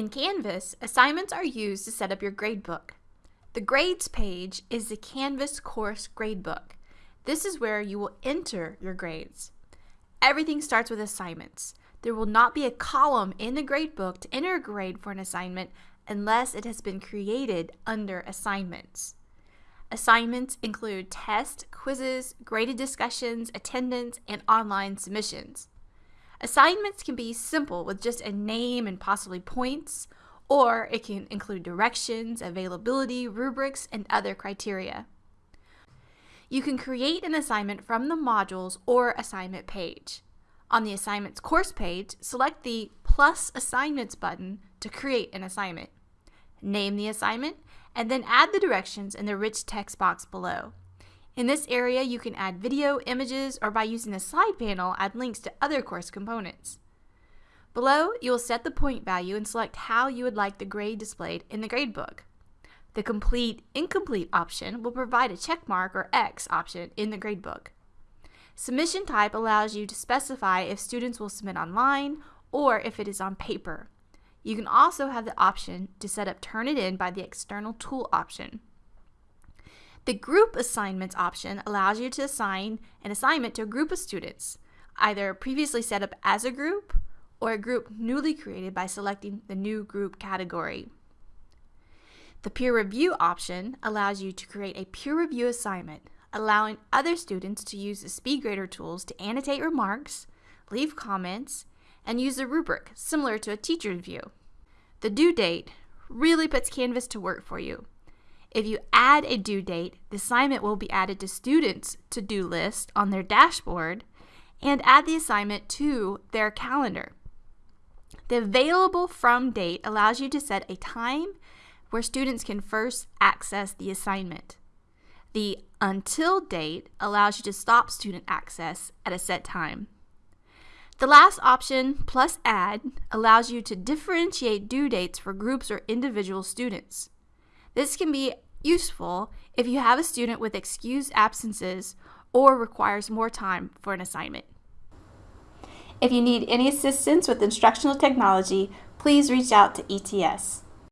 In Canvas, assignments are used to set up your gradebook. The Grades page is the Canvas course gradebook. This is where you will enter your grades. Everything starts with assignments. There will not be a column in the gradebook to enter a grade for an assignment unless it has been created under assignments. Assignments include tests, quizzes, graded discussions, attendance, and online submissions. Assignments can be simple with just a name and possibly points, or it can include directions, availability, rubrics, and other criteria. You can create an assignment from the modules or assignment page. On the assignments course page, select the plus assignments button to create an assignment. Name the assignment and then add the directions in the rich text box below. In this area, you can add video, images, or by using the slide panel, add links to other course components. Below, you will set the point value and select how you would like the grade displayed in the gradebook. The complete incomplete option will provide a check mark or X option in the gradebook. Submission type allows you to specify if students will submit online or if it is on paper. You can also have the option to set up Turnitin by the external tool option. The group assignments option allows you to assign an assignment to a group of students, either previously set up as a group or a group newly created by selecting the new group category. The peer review option allows you to create a peer review assignment, allowing other students to use the SpeedGrader tools to annotate remarks, leave comments, and use a rubric similar to a teacher view. The due date really puts Canvas to work for you. If you add a due date, the assignment will be added to students' to-do list on their dashboard and add the assignment to their calendar. The available from date allows you to set a time where students can first access the assignment. The until date allows you to stop student access at a set time. The last option, plus add, allows you to differentiate due dates for groups or individual students. This can be useful if you have a student with excused absences or requires more time for an assignment. If you need any assistance with instructional technology, please reach out to ETS.